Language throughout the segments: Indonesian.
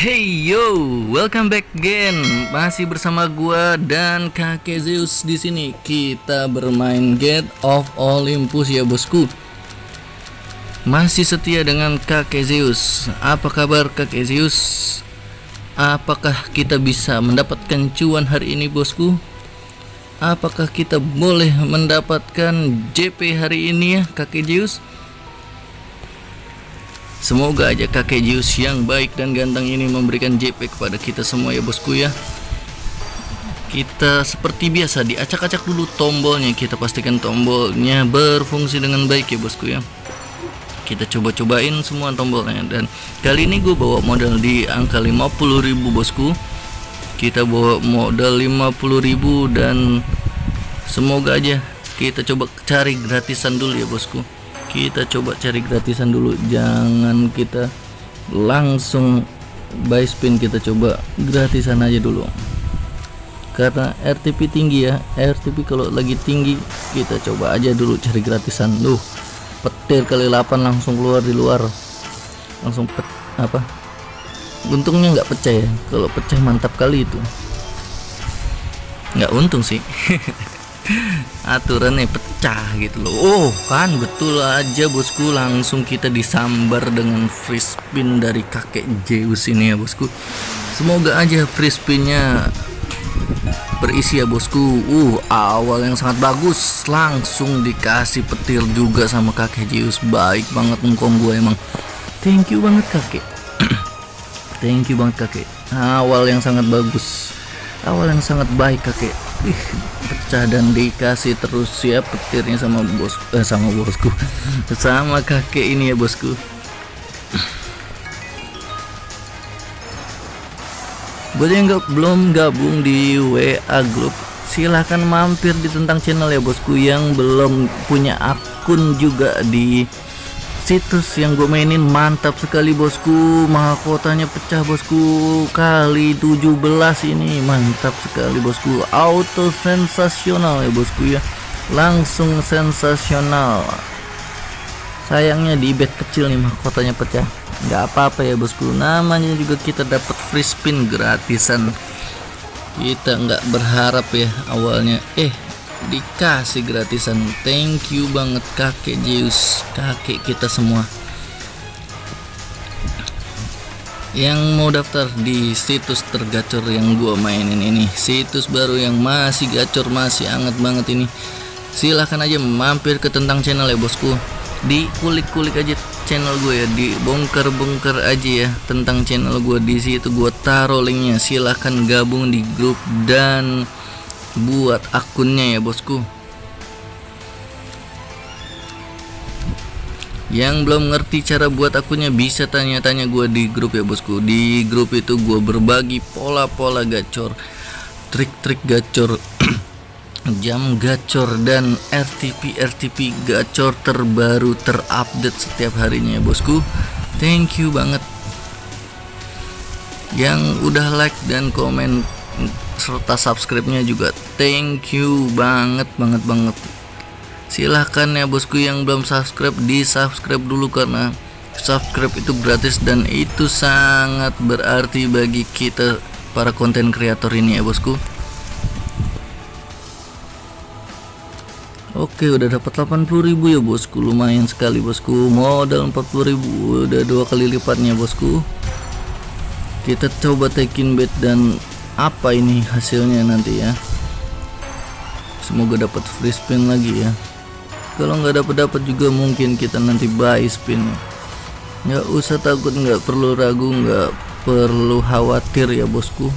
Hey yo, welcome back again. Masih bersama gua dan kakek Zeus di sini. Kita bermain Gate of Olympus ya bosku. Masih setia dengan kakek Zeus. Apa kabar kakek Zeus? Apakah kita bisa mendapatkan cuan hari ini bosku? Apakah kita boleh mendapatkan JP hari ini ya kakek Zeus? Semoga aja kakek Zeus yang baik dan ganteng ini memberikan JP kepada kita semua ya bosku ya. Kita seperti biasa diacak-acak dulu tombolnya. Kita pastikan tombolnya berfungsi dengan baik ya bosku ya. Kita coba-cobain semua tombolnya. Dan kali ini gue bawa modal di angka 50.000 bosku. Kita bawa modal 50.000 dan Semoga aja kita coba cari gratisan dulu ya bosku kita coba cari gratisan dulu. Jangan kita langsung buy spin. Kita coba gratisan aja dulu. Karena RTP tinggi ya. RTP kalau lagi tinggi kita coba aja dulu cari gratisan. Duh petir kali 8 langsung keluar di luar. Langsung pet, apa? Untungnya nggak pecah ya. Kalau pecah mantap kali itu. Nggak untung sih aturannya pecah gitu loh. Oh kan betul aja bosku. Langsung kita disambar dengan free spin dari kakek Zeus ini ya bosku. Semoga aja free spinnya berisi ya bosku. Uh awal yang sangat bagus. Langsung dikasih petir juga sama kakek Zeus. Baik banget ngkong gue emang. Thank you banget kakek. Thank you banget kakek. Awal yang sangat bagus. Awal yang sangat baik kakek Ih, pecah dan dikasih terus. Ya petirnya sama bos eh, sama bosku. Sama kakek ini ya bosku. Buat yang gak, belum gabung di WA group silahkan mampir di tentang channel ya bosku. Yang belum punya akun juga di situs yang gue mainin mantap sekali bosku. Mahkotanya pecah bosku. Kali 17 ini mantap sekali bosku. Auto sensasional ya bosku ya. Langsung sensasional. Sayangnya di bet kecil nih mahkotanya pecah. Nggak apa-apa ya bosku. Namanya juga kita dapat free spin gratisan. Kita nggak berharap ya awalnya. Eh dikasih gratisan. Thank you banget kakek Zeus. Kakek kita semua. Yang mau daftar di situs tergacor yang gua mainin ini. Situs baru yang masih gacor masih anget banget ini. Silahkan aja mampir ke tentang channel ya bosku. Di kulik-kulik aja channel gue ya. Di bongkar-bongkar aja ya tentang channel gue di situ gue taruh linknya. Silahkan gabung di grup dan buat akunnya ya bosku. Yang belum ngerti cara buat akunnya bisa tanya-tanya gue di grup ya bosku. Di grup itu gue berbagi pola-pola gacor trik-trik gacor jam gacor dan RTP RTP gacor terbaru terupdate setiap harinya ya bosku. Thank you banget. Yang udah like dan komen serta subscribe-nya juga. Thank you banget banget banget. Silahkan ya bosku yang belum subscribe di subscribe dulu karena subscribe itu gratis dan itu sangat berarti bagi kita para konten kreator ini ya bosku. Oke udah dapat 80.000 ya bosku. Lumayan sekali bosku. Modal 40.000 udah dua kali lipatnya bosku. Kita coba taking bet dan apa ini hasilnya nanti ya? Semoga dapat free spin lagi ya. Kalau nggak dapat dapat juga mungkin kita nanti buy spin. Nggak usah takut nggak perlu ragu nggak perlu khawatir ya bosku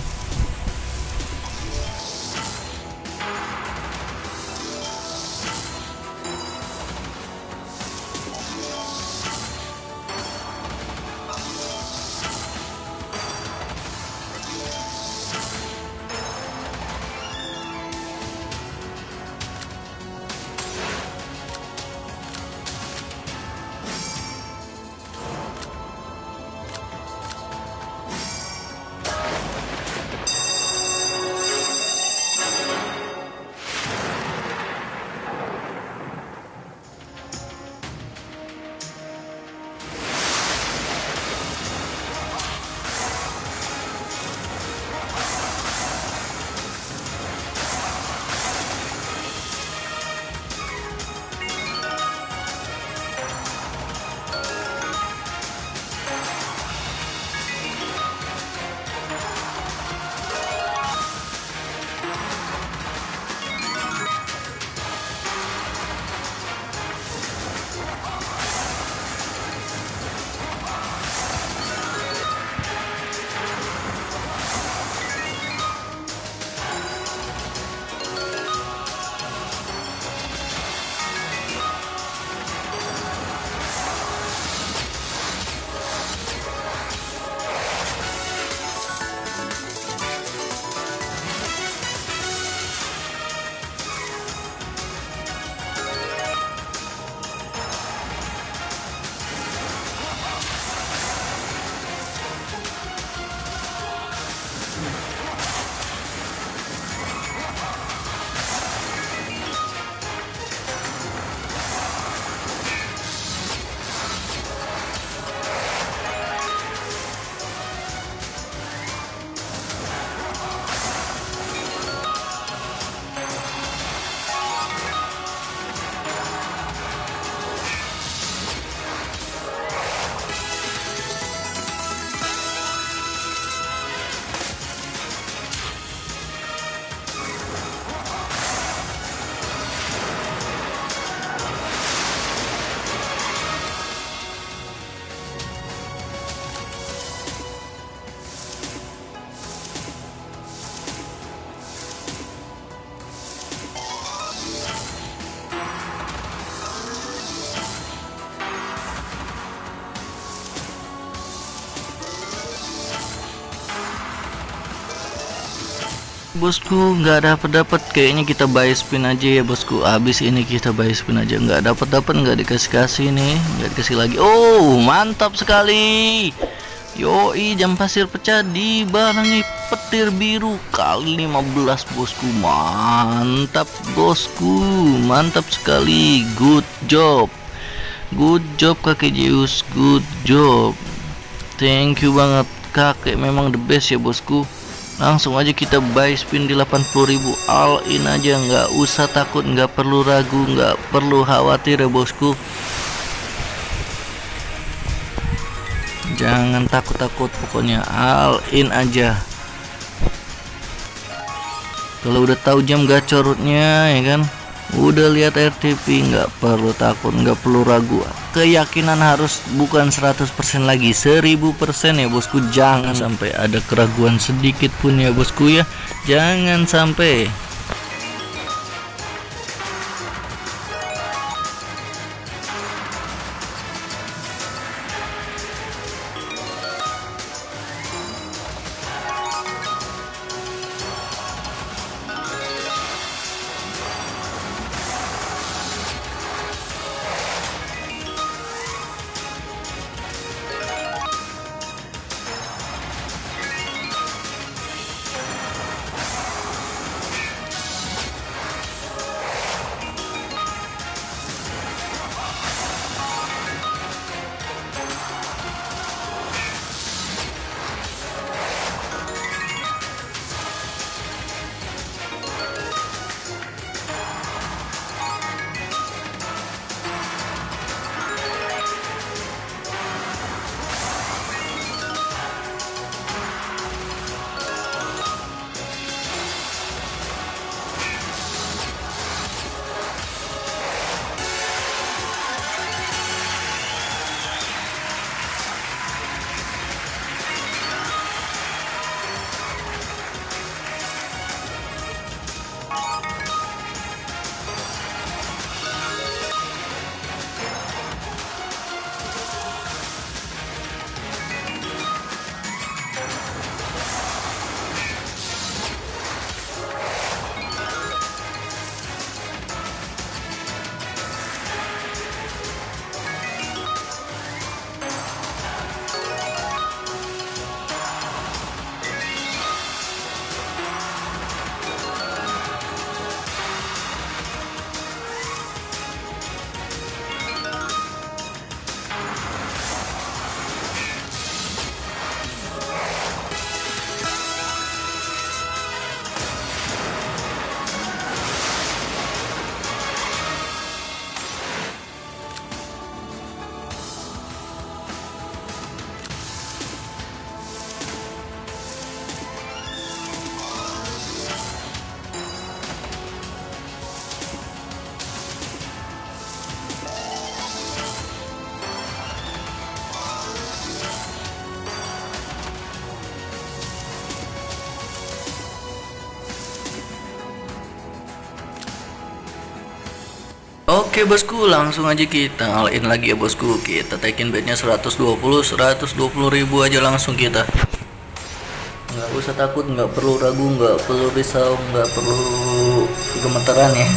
bosku nggak dapat dapat kayaknya kita buy spin aja ya bosku. Habis ini kita buy spin aja. Nggak dapat dapat nggak dikasih kasih nih. Nggak dikasih lagi. Oh mantap sekali. Yoi jam pasir pecah dibarengi petir biru kali 15 bosku. Mantap bosku. Mantap sekali. Good job. Good job kakek Zeus. Good job. Thank you banget kakek. Memang the best ya bosku langsung aja kita buy spin di 80.000 all in aja nggak usah takut nggak perlu ragu nggak perlu khawatir ya bosku. Jangan takut-takut pokoknya all in aja. Kalau udah tahu jam gacorutnya ya kan udah lihat RTP nggak perlu takut nggak perlu ragu. Keyakinan harus bukan 100% lagi 1000% ya bosku. Jangan sampai ada keraguan sedikit pun ya bosku ya. Jangan sampai Oke bosku langsung aja kita all lagi ya bosku. Kita taikin bednya 120 120 ribu aja langsung kita. Nggak usah takut nggak perlu ragu nggak perlu risau nggak perlu gemeteran ya.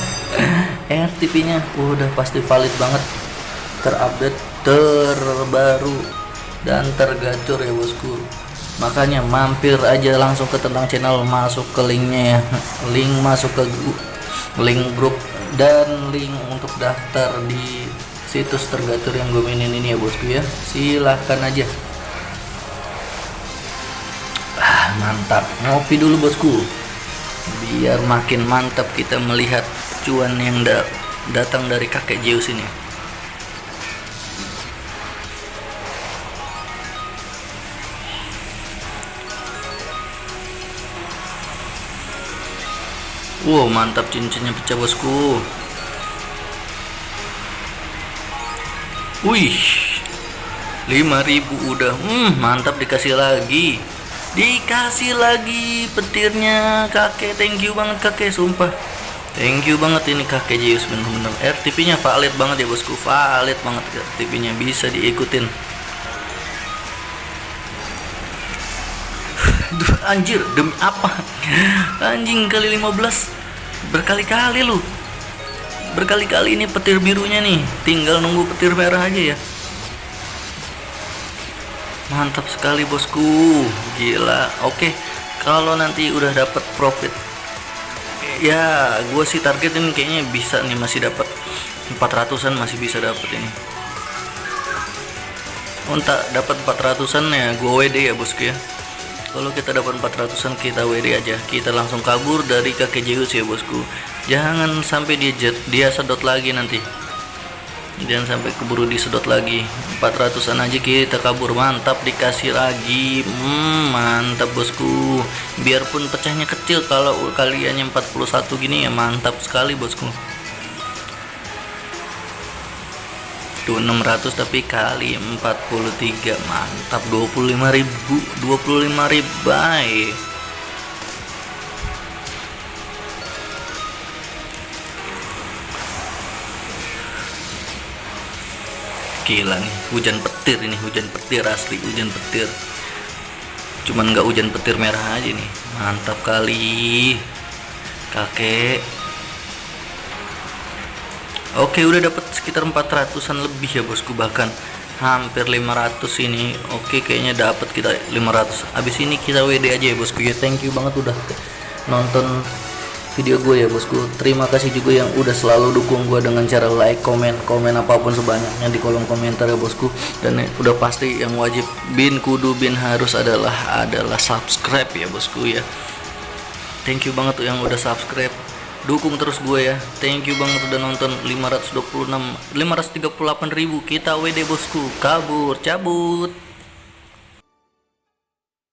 RTP nya udah pasti valid banget. Terupdate terbaru dan tergacor ya bosku. Makanya mampir aja langsung ke tentang channel masuk ke linknya ya. Link masuk ke link grup dan link untuk daftar di situs tergatur yang gue mainin ini ya bosku ya. Silahkan aja. Ah, mantap. Ngopi dulu bosku. Biar makin mantap kita melihat cuan yang da datang dari kakek Zeus ini Wow mantap cincinnya pecah bosku. Wih 5000 udah. Hmm, Mantap dikasih lagi. Dikasih lagi petirnya kakek. Thank you banget kakek sumpah. Thank you banget ini kakek Zeus bener-bener. RTP nya valid banget ya bosku. Valid banget RTP nya bisa diikutin anjir demi apa? Anjing kali 15 berkali-kali lu. Berkali-kali ini petir birunya nih. Tinggal nunggu petir merah aja ya. Mantap sekali bosku. Gila. Oke kalau nanti udah dapat profit ya gue sih targetin kayaknya bisa nih masih dapat 400an masih bisa dapat ini. Untuk dapat 400an ya gue WD ya bosku ya kalau kita dapat 400an kita WD aja. Kita langsung kabur dari kakek Zeus ya bosku. Jangan sampai dia jet, dia sedot lagi nanti. Jangan sampai keburu disedot lagi. 400an aja kita kabur. Mantap dikasih lagi. Hmm, mantap bosku. Biarpun pecahnya kecil kalau kaliannya 41 gini ya mantap sekali bosku tuh 600 tapi kali 43 mantap. 25.000 25.000 baik gila nih hujan petir ini hujan petir asli hujan petir. Cuman nggak hujan petir merah aja nih. Mantap kali. Kakek Oke udah dapat sekitar 400an lebih ya bosku. Bahkan hampir 500 ini. Oke kayaknya dapat kita 500 habis ini kita WD aja ya bosku ya. Thank you banget udah nonton video gue ya bosku. Terima kasih juga yang udah selalu dukung gue dengan cara like komen komen apa pun sebanyaknya di kolom komentar ya bosku. Dan udah pasti yang wajib bin kudu bin harus adalah adalah subscribe ya bosku ya. Thank you banget tuh yang udah subscribe dukung terus gue ya. Thank you banget udah nonton 526 538 ribu. Kita WD bosku kabur cabut